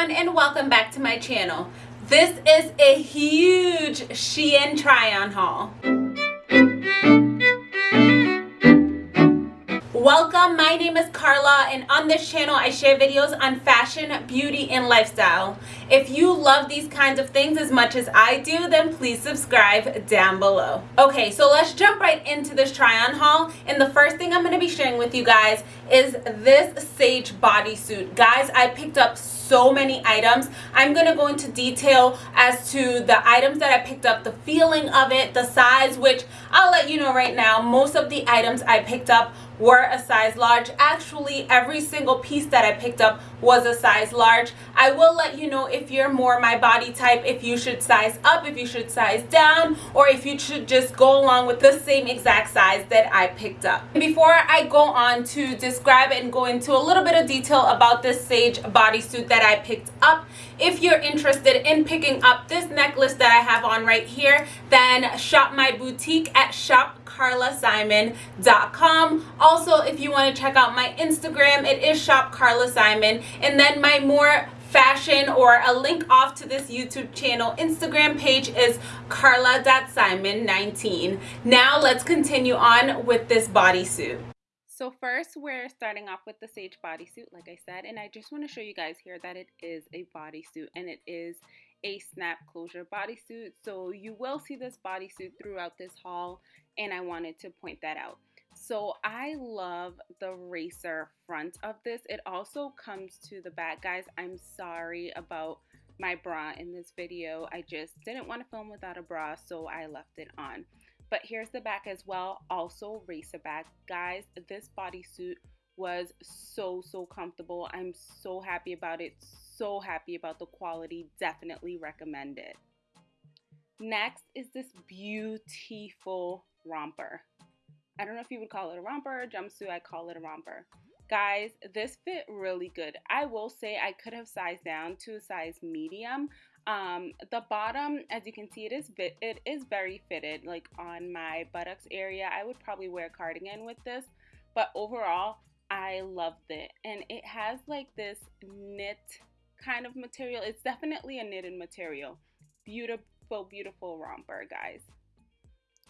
everyone and welcome back to my channel. This is a huge Shein try-on haul. Welcome, my name is Carla and on this channel I share videos on fashion, beauty, and lifestyle. If you love these kinds of things as much as I do, then please subscribe down below. Okay, so let's jump right into this try-on haul and the first thing I'm going to be sharing with you guys is this Sage bodysuit. Guys, I picked up so many items. I'm going to go into detail as to the items that I picked up, the feeling of it, the size, which I'll let you know right now, most of the items I picked up were a size large. Actually, every single piece that I picked up was a size large. I will let you know if you're more my body type, if you should size up, if you should size down, or if you should just go along with the same exact size that I picked up. Before I go on to describe and go into a little bit of detail about this Sage bodysuit that I picked up, if you're interested in picking up this necklace that I have on right here, then shop my boutique at shopcarlasimon.com. Also, if you want to check out my Instagram, it is shopcarlasimon. And then my more fashion or a link off to this YouTube channel Instagram page is carla.simon19. Now let's continue on with this bodysuit. So first we're starting off with the Sage bodysuit like I said and I just want to show you guys here that it is a bodysuit and it is a snap closure bodysuit so you will see this bodysuit throughout this haul and I wanted to point that out. So I love the racer front of this. It also comes to the back. Guys, I'm sorry about my bra in this video. I just didn't want to film without a bra so I left it on. But here's the back as well, also racer back. Guys, this bodysuit was so, so comfortable. I'm so happy about it, so happy about the quality. Definitely recommend it. Next is this beautiful romper. I don't know if you would call it a romper or jumpsuit. I call it a romper. Guys, this fit really good. I will say I could have sized down to a size medium, um, the bottom, as you can see, it is it is very fitted. Like on my buttocks area, I would probably wear a cardigan with this. But overall, I loved it, and it has like this knit kind of material. It's definitely a knitted material. Beautiful, beautiful romper, guys.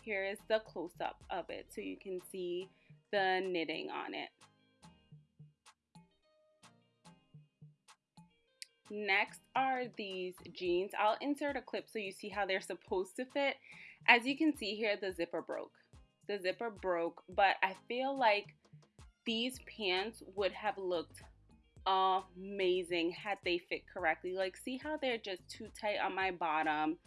Here is the close up of it, so you can see the knitting on it. Next are these jeans. I'll insert a clip so you see how they're supposed to fit. As you can see here, the zipper broke. The zipper broke, but I feel like these pants would have looked amazing had they fit correctly. Like, see how they're just too tight on my bottom.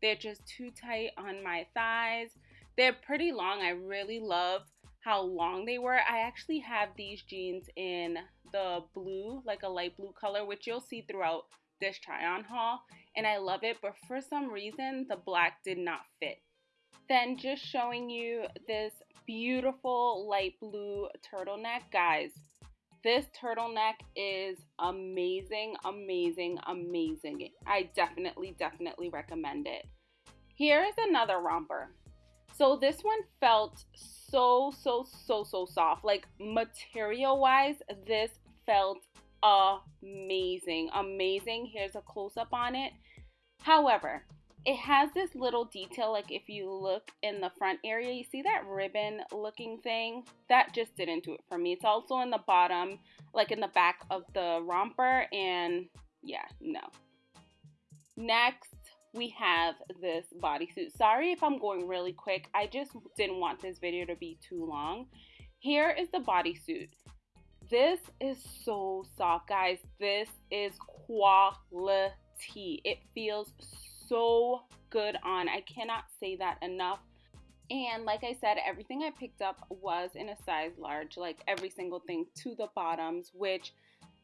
They're just too tight on my thighs. They're pretty long. I really love how long they were. I actually have these jeans in the blue, like a light blue color, which you'll see throughout this try on haul. And I love it, but for some reason, the black did not fit. Then just showing you this beautiful light blue turtleneck. Guys, this turtleneck is amazing, amazing, amazing. I definitely, definitely recommend it. Here is another romper. So this one felt so, so, so, so soft. Like material wise, this felt amazing. Amazing. Here's a close up on it. However, it has this little detail like if you look in the front area you see that ribbon looking thing? That just didn't do it for me. It's also in the bottom like in the back of the romper and yeah no. Next we have this bodysuit. Sorry if i'm going really quick. I just didn't want this video to be too long. Here is the bodysuit. This is so soft, guys. This is quality. It feels so good on. I cannot say that enough. And like I said, everything I picked up was in a size large, like every single thing to the bottoms, which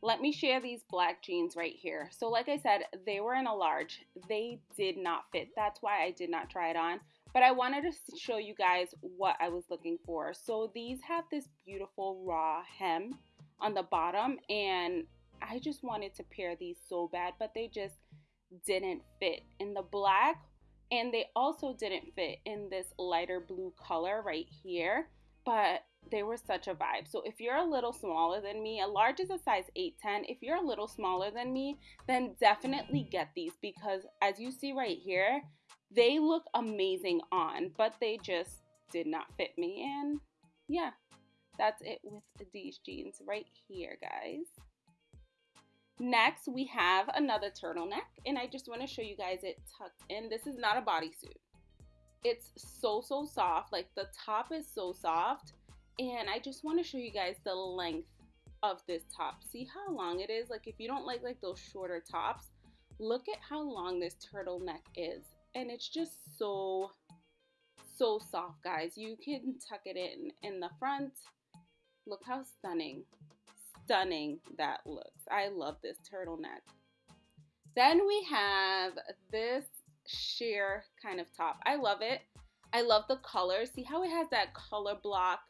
let me share these black jeans right here. So like I said, they were in a large. They did not fit. That's why I did not try it on. But I wanted to show you guys what I was looking for. So these have this beautiful raw hem on the bottom and I just wanted to pair these so bad but they just didn't fit in the black and they also didn't fit in this lighter blue color right here but they were such a vibe. So if you're a little smaller than me, a large is a size 8, 10. If you're a little smaller than me, then definitely get these because as you see right here, they look amazing on, but they just did not fit me. And yeah, that's it with these jeans right here, guys. Next, we have another turtleneck, and I just want to show you guys it tucked in. This is not a bodysuit. It's so, so soft. Like, the top is so soft, and I just want to show you guys the length of this top. See how long it is? Like, if you don't like, like, those shorter tops, look at how long this turtleneck is. And it's just so, so soft, guys. You can tuck it in in the front. Look how stunning stunning that looks. I love this turtleneck. Then we have this sheer kind of top. I love it. I love the color. See how it has that color block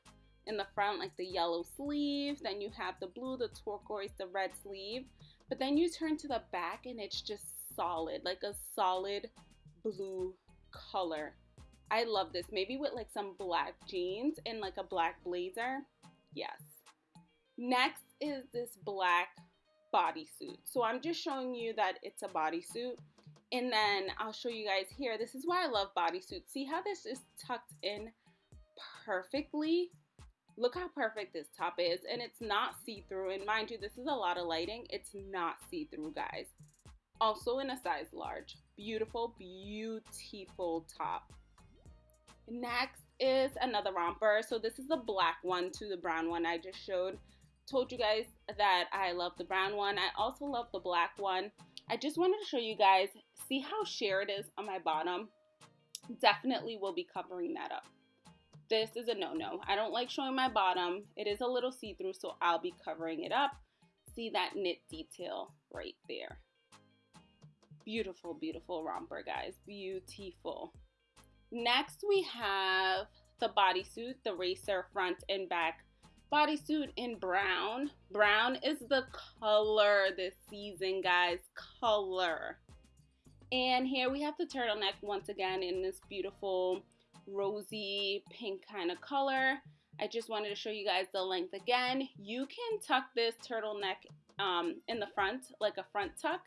in the front, like the yellow sleeve. Then you have the blue, the turquoise, the red sleeve. But then you turn to the back and it's just solid, like a solid blue color. I love this. Maybe with like some black jeans and like a black blazer. Yes. Next is this black bodysuit. So I'm just showing you that it's a bodysuit. And then I'll show you guys here. This is why I love bodysuits. See how this is tucked in perfectly? Look how perfect this top is. And it's not see-through. And mind you, this is a lot of lighting. It's not see-through, guys. Also in a size large. Beautiful, beautiful top. Next is another romper. So this is the black one to the brown one I just showed told you guys that I love the brown one. I also love the black one. I just wanted to show you guys, see how sheer it is on my bottom? Definitely will be covering that up. This is a no-no. I don't like showing my bottom. It is a little see-through, so I'll be covering it up. See that knit detail right there. Beautiful, beautiful romper, guys. Beautiful. Next, we have the bodysuit, the racer front and back bodysuit in brown. Brown is the color this season, guys. Color. And here we have the turtleneck once again in this beautiful rosy pink kind of color. I just wanted to show you guys the length again. You can tuck this turtleneck um, in the front, like a front tuck.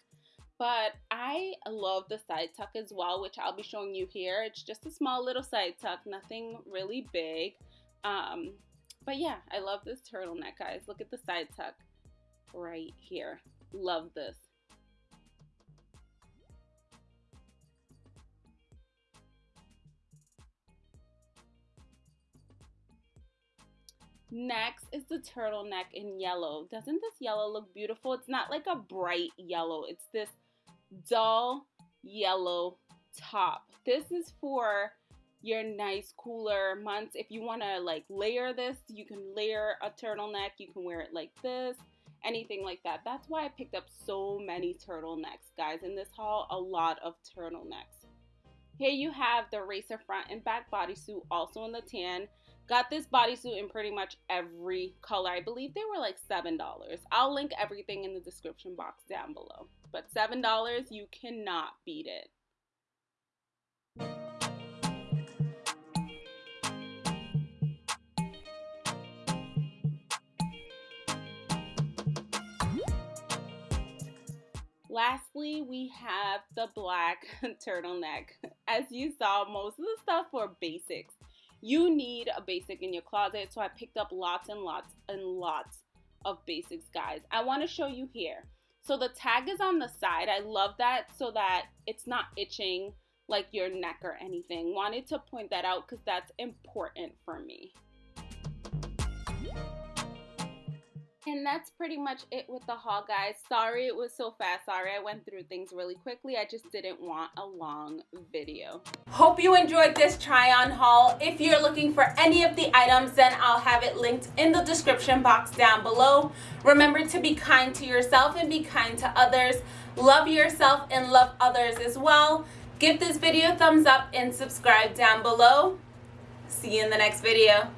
But I love the side tuck as well, which I'll be showing you here. It's just a small little side tuck, nothing really big. Um, but yeah, I love this turtleneck, guys. Look at the side tuck right here. Love this. Next is the turtleneck in yellow. Doesn't this yellow look beautiful? It's not like a bright yellow. It's this dull yellow top. This is for your nice cooler months. If you want to like layer this, you can layer a turtleneck. You can wear it like this, anything like that. That's why I picked up so many turtlenecks, guys. In this haul, a lot of turtlenecks. Here you have the racer front and back bodysuit, also in the tan. Got this bodysuit in pretty much every color. I believe they were like $7. I'll link everything in the description box down below. But $7, you cannot beat it. Lastly, we have the black turtleneck. As you saw, most of the stuff were basics. You need a basic in your closet, so I picked up lots and lots and lots of basics, guys. I want to show you here. So the tag is on the side. I love that so that it's not itching like your neck or anything. Wanted to point that out because that's important for me. And that's pretty much it with the haul, guys. Sorry it was so fast. Sorry I went through things really quickly. I just didn't want a long video. Hope you enjoyed this try-on haul. If you're looking for any of the items, then I'll have it linked in the description box down below. Remember to be kind to yourself and be kind to others. Love yourself and love others as well. Give this video a thumbs up and subscribe down below. See you in the next video.